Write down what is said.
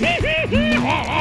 Hehehehe